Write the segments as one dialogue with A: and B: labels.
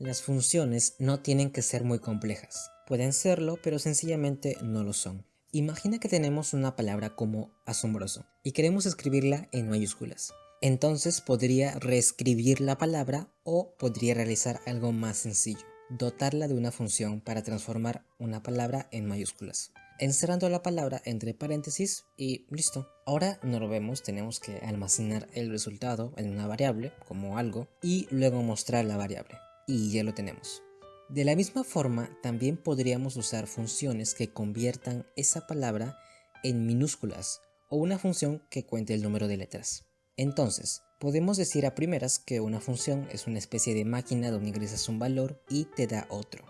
A: Las funciones no tienen que ser muy complejas. Pueden serlo, pero sencillamente no lo son. Imagina que tenemos una palabra como asombroso y queremos escribirla en mayúsculas. Entonces podría reescribir la palabra o podría realizar algo más sencillo, dotarla de una función para transformar una palabra en mayúsculas encerrando la palabra entre paréntesis y listo. Ahora no lo vemos, tenemos que almacenar el resultado en una variable como algo y luego mostrar la variable y ya lo tenemos. De la misma forma, también podríamos usar funciones que conviertan esa palabra en minúsculas o una función que cuente el número de letras. Entonces, podemos decir a primeras que una función es una especie de máquina donde ingresas un valor y te da otro.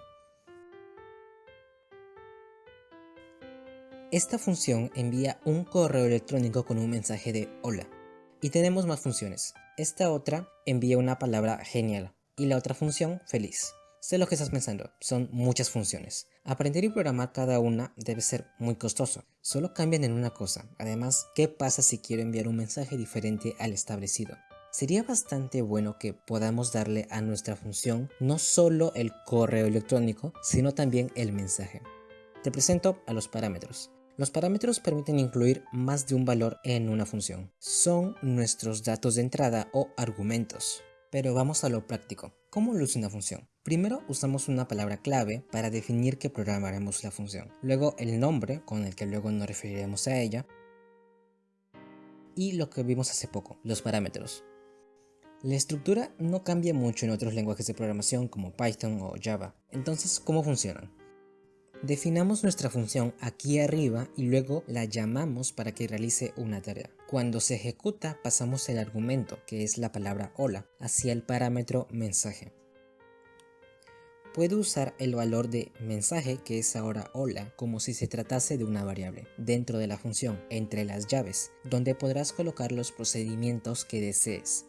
A: Esta función envía un correo electrónico con un mensaje de hola. Y tenemos más funciones. Esta otra envía una palabra genial y la otra función feliz. Sé lo que estás pensando, son muchas funciones. Aprender y programar cada una debe ser muy costoso. Solo cambian en una cosa. Además, ¿qué pasa si quiero enviar un mensaje diferente al establecido? Sería bastante bueno que podamos darle a nuestra función no solo el correo electrónico, sino también el mensaje. Te presento a los parámetros. Los parámetros permiten incluir más de un valor en una función. Son nuestros datos de entrada o argumentos. Pero vamos a lo práctico. ¿Cómo luce una función? Primero usamos una palabra clave para definir que programaremos la función. Luego el nombre, con el que luego nos referiremos a ella. Y lo que vimos hace poco, los parámetros. La estructura no cambia mucho en otros lenguajes de programación como Python o Java. Entonces, ¿cómo funcionan? Definamos nuestra función aquí arriba y luego la llamamos para que realice una tarea. Cuando se ejecuta pasamos el argumento, que es la palabra hola, hacia el parámetro mensaje. Puedo usar el valor de mensaje, que es ahora hola, como si se tratase de una variable, dentro de la función, entre las llaves, donde podrás colocar los procedimientos que desees.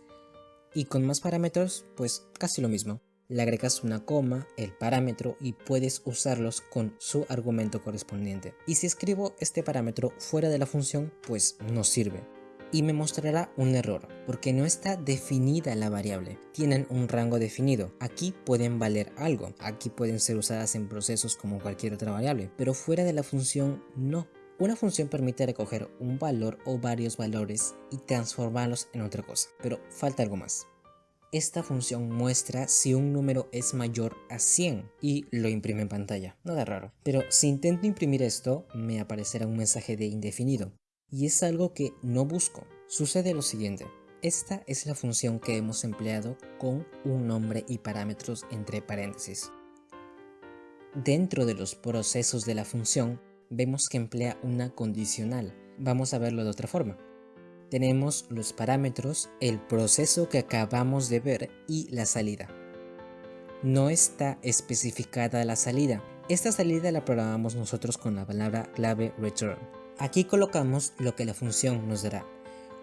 A: Y con más parámetros, pues casi lo mismo le agregas una coma, el parámetro y puedes usarlos con su argumento correspondiente. Y si escribo este parámetro fuera de la función, pues no sirve. Y me mostrará un error, porque no está definida la variable. Tienen un rango definido. Aquí pueden valer algo. Aquí pueden ser usadas en procesos como cualquier otra variable. Pero fuera de la función, no. Una función permite recoger un valor o varios valores y transformarlos en otra cosa. Pero falta algo más. Esta función muestra si un número es mayor a 100 y lo imprime en pantalla. Nada raro. Pero si intento imprimir esto, me aparecerá un mensaje de indefinido. Y es algo que no busco. Sucede lo siguiente. Esta es la función que hemos empleado con un nombre y parámetros entre paréntesis. Dentro de los procesos de la función, vemos que emplea una condicional. Vamos a verlo de otra forma tenemos los parámetros, el proceso que acabamos de ver y la salida. No está especificada la salida. Esta salida la programamos nosotros con la palabra clave return. Aquí colocamos lo que la función nos dará,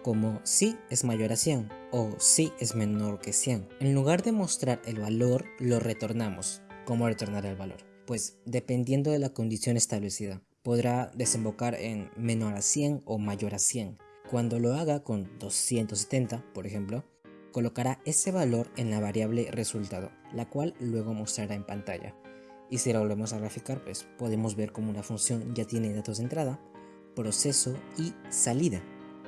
A: como si es mayor a 100 o si es menor que 100. En lugar de mostrar el valor, lo retornamos. ¿Cómo retornar el valor? Pues dependiendo de la condición establecida, podrá desembocar en menor a 100 o mayor a 100. Cuando lo haga con 270, por ejemplo, colocará ese valor en la variable resultado, la cual luego mostrará en pantalla. Y si lo volvemos a graficar, pues podemos ver cómo una función ya tiene datos de entrada, proceso y salida.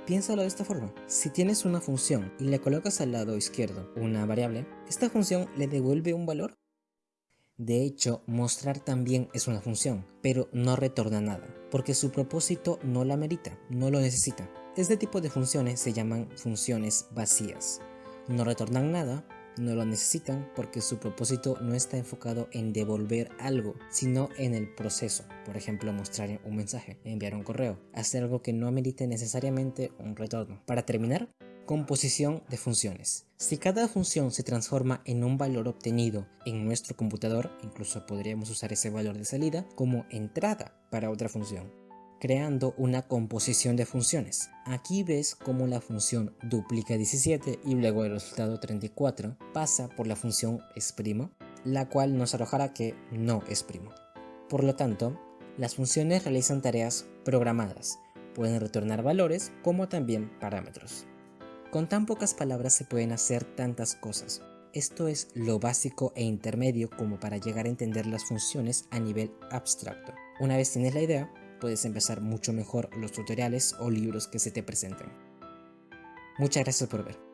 A: Piénsalo de esta forma, si tienes una función y le colocas al lado izquierdo una variable, esta función le devuelve un valor. De hecho, mostrar también es una función, pero no retorna nada, porque su propósito no la merita, no lo necesita. Este tipo de funciones se llaman funciones vacías. No retornan nada, no lo necesitan porque su propósito no está enfocado en devolver algo, sino en el proceso. Por ejemplo, mostrar un mensaje, enviar un correo, hacer algo que no amerite necesariamente un retorno. Para terminar, composición de funciones. Si cada función se transforma en un valor obtenido en nuestro computador, incluso podríamos usar ese valor de salida como entrada para otra función creando una composición de funciones. Aquí ves cómo la función duplica 17 y luego el resultado 34 pasa por la función exprimo, la cual nos arrojará que no es. Por lo tanto, las funciones realizan tareas programadas, pueden retornar valores como también parámetros. Con tan pocas palabras se pueden hacer tantas cosas. Esto es lo básico e intermedio como para llegar a entender las funciones a nivel abstracto. Una vez tienes la idea, puedes empezar mucho mejor los tutoriales o libros que se te presenten. Muchas gracias por ver.